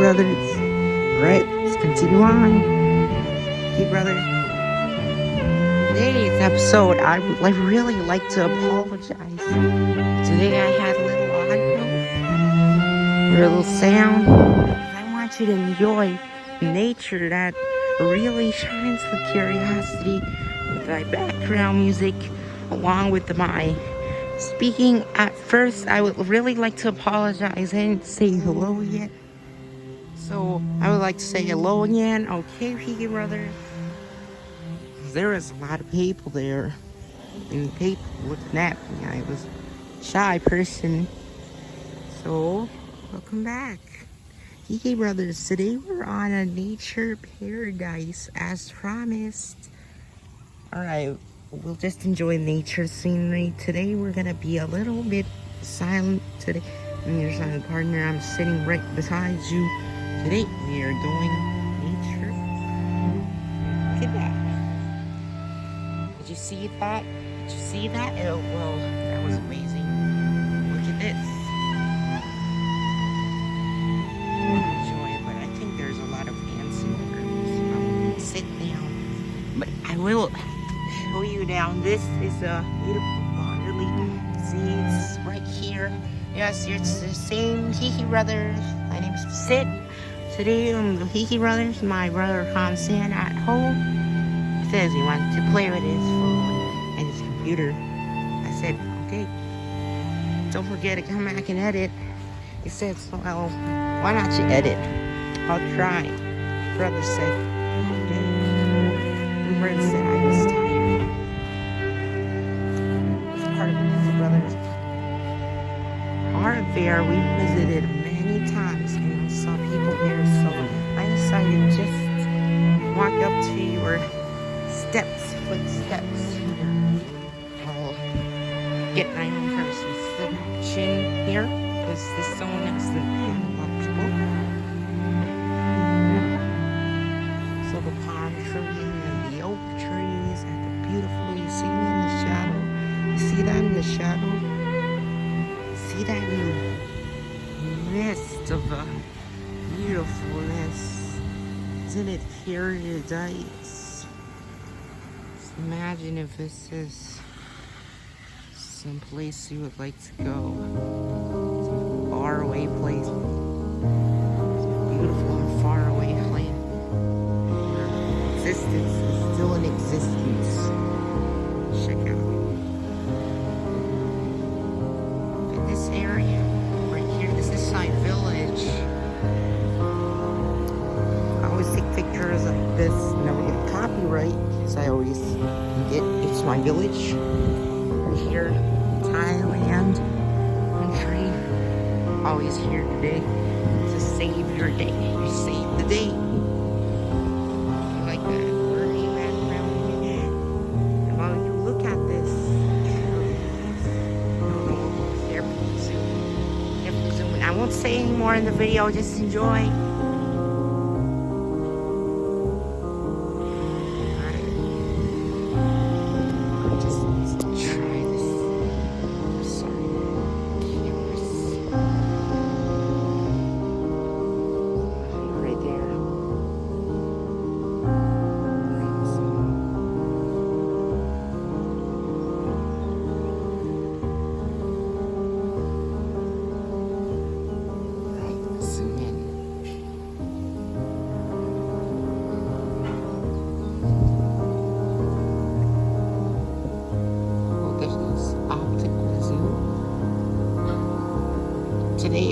Brothers. Alright, let's continue on. Peaky Brothers. Today's episode, I would like, really like to apologize. Today I had a little audio, a little sound. I want you to enjoy nature that really shines the curiosity with my background music along with my speaking at first I would really like to apologize I didn't say hello yet so I would like to say hello again. Okay Peaky Brothers There is a lot of people there. And people looking at me. I was shy person. So welcome back. Peaky Brothers today we're on a nature paradise as promised. All right we'll just enjoy nature scenery. Today we're gonna be a little bit silent today. And here's my partner, I'm sitting right beside you. Today we are doing nature. Look at that. Did you see that? Did you see that? Oh, well, that was amazing. Look at this. Enjoy but I think there's a lot of ants in. So I'll um, sit down. But I will show you down. This is a beautiful lily. See, right here. Yes, it's the same Hiki Brothers. My name's Sid. Today I'm um, the Hiki Brothers. My brother Hansen at home. Says he wants to play with his phone and his computer. I said, okay. Don't forget to come back and edit. He said, well, why not you edit? I'll try. Brother said, okay. And Brent said I was tired. It's part of the Brothers. Our affair we visited many times saw people here, so I decided just walk up to your steps, footsteps. I'll get my own person selection here because this a lot of people. So the palm tree and the oak trees and the beautiful, you see me in the shadow You see that in the shadow? See that in the midst of the beautifulness? Isn't it paradise? Just imagine if this is some place you would like to go. Some faraway place. Copyright, because I always get it's my village. Right here, in Thailand country. Always here today to save your day. You save the day. I like that. I won't say any more in the video, just enjoy.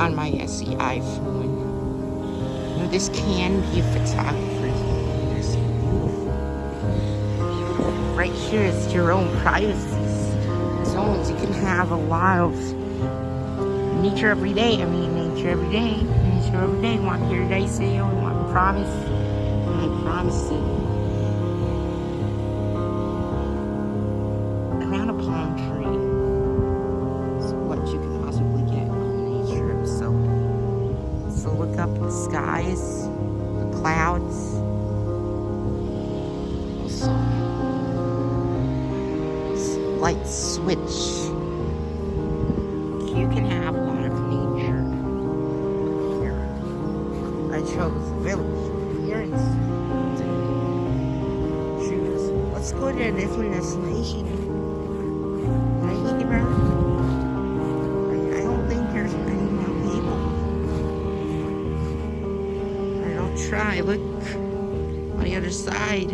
On my SE iPhone. You know, this can be a photographer's It's beautiful. Right here is your own privacy zones. You can have a lot of nature every day. I mean, nature every day. Nature every day. Want hear today say, oh, want promise? I promise you. Skies, the clouds. Light switch. You can have a lot of nature here. I chose village appearance. Shoes. Let's go to a different destination. Right here. Try. Look on the other side.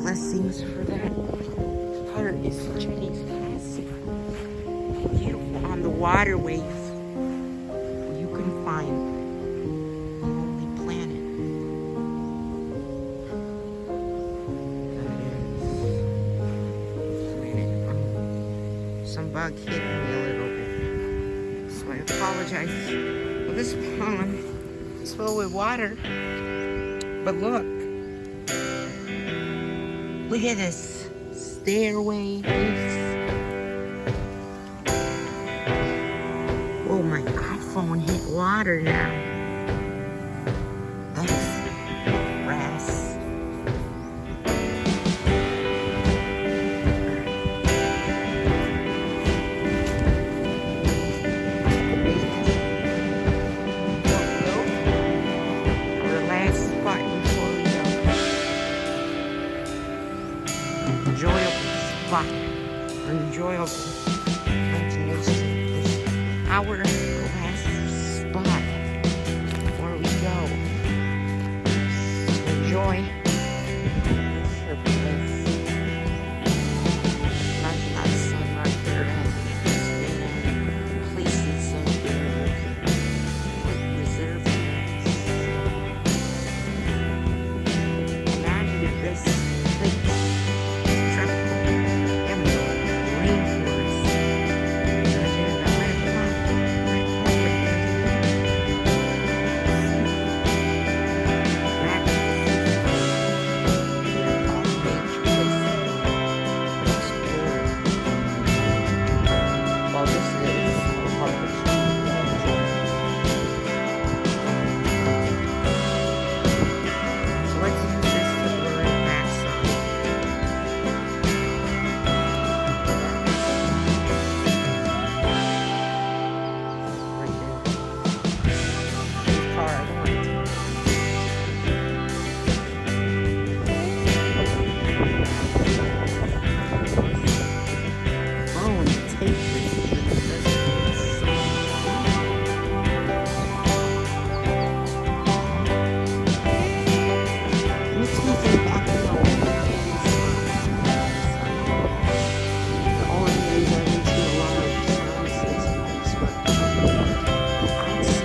Blessings for that. Part this Chinese classic. Beautiful on the waterways. Some bug hit me a little bit. So I apologize. This pond is filled with water. But look. Look at this stairway. Oh, my iPhone hit water now. Spot. Enjoyable. Our last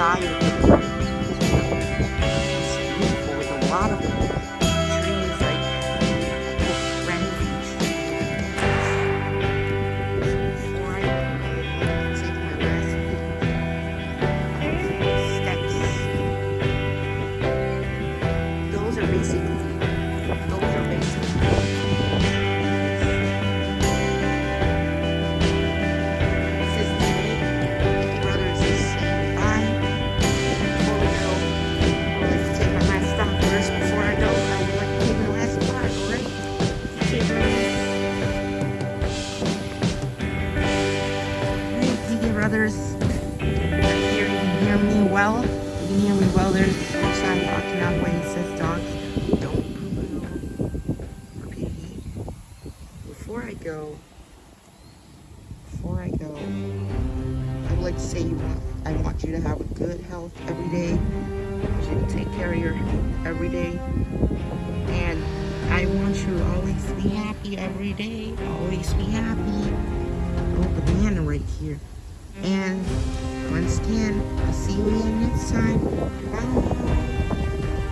but outside well. Me well. There's sign walking out way it says dogs don't poo-poo. Repeat. Before I go, before I go, I would like to say you want, I want you to have a good health every day. I want you to take care of your health every day. And I want you to always be happy every day. Always be happy. Oh, banana right here. And once again, I'll see you again next time. Bye.